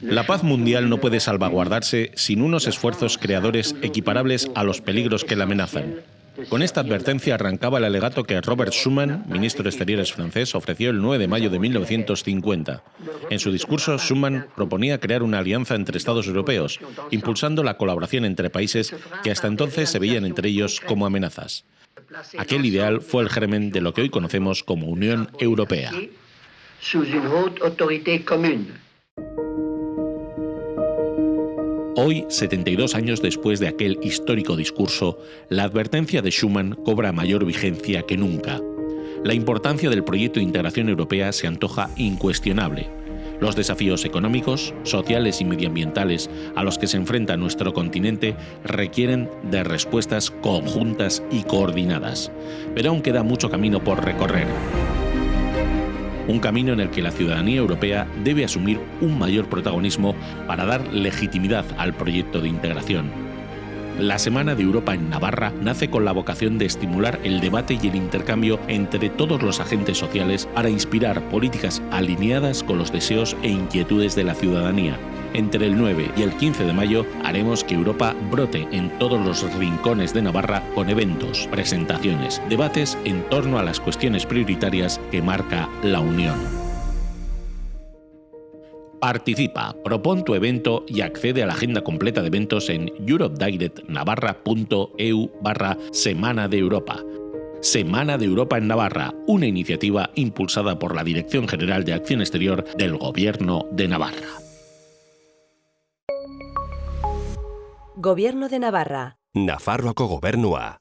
La paz mundial no puede salvaguardarse sin unos esfuerzos creadores equiparables a los peligros que la amenazan. Con esta advertencia arrancaba el alegato que Robert Schuman, ministro de Exteriores francés, ofreció el 9 de mayo de 1950. En su discurso, Schuman proponía crear una alianza entre Estados europeos, impulsando la colaboración entre países que hasta entonces se veían entre ellos como amenazas. Aquel ideal fue el germen de lo que hoy conocemos como Unión Europea. Hoy, 72 años después de aquel histórico discurso, la advertencia de Schuman cobra mayor vigencia que nunca. La importancia del proyecto de integración europea se antoja incuestionable. Los desafíos económicos, sociales y medioambientales a los que se enfrenta nuestro continente requieren de respuestas conjuntas y coordinadas. Pero aún queda mucho camino por recorrer un camino en el que la ciudadanía europea debe asumir un mayor protagonismo para dar legitimidad al proyecto de integración. La Semana de Europa en Navarra nace con la vocación de estimular el debate y el intercambio entre todos los agentes sociales para inspirar políticas alineadas con los deseos e inquietudes de la ciudadanía entre el 9 y el 15 de mayo haremos que Europa brote en todos los rincones de Navarra con eventos, presentaciones, debates en torno a las cuestiones prioritarias que marca la Unión. Participa, propon tu evento y accede a la agenda completa de eventos en europedirectnavarra.eu barra Semana de Europa. Semana de Europa en Navarra, una iniciativa impulsada por la Dirección General de Acción Exterior del Gobierno de Navarra. Gobierno de Navarra. Nafarroako gobernua.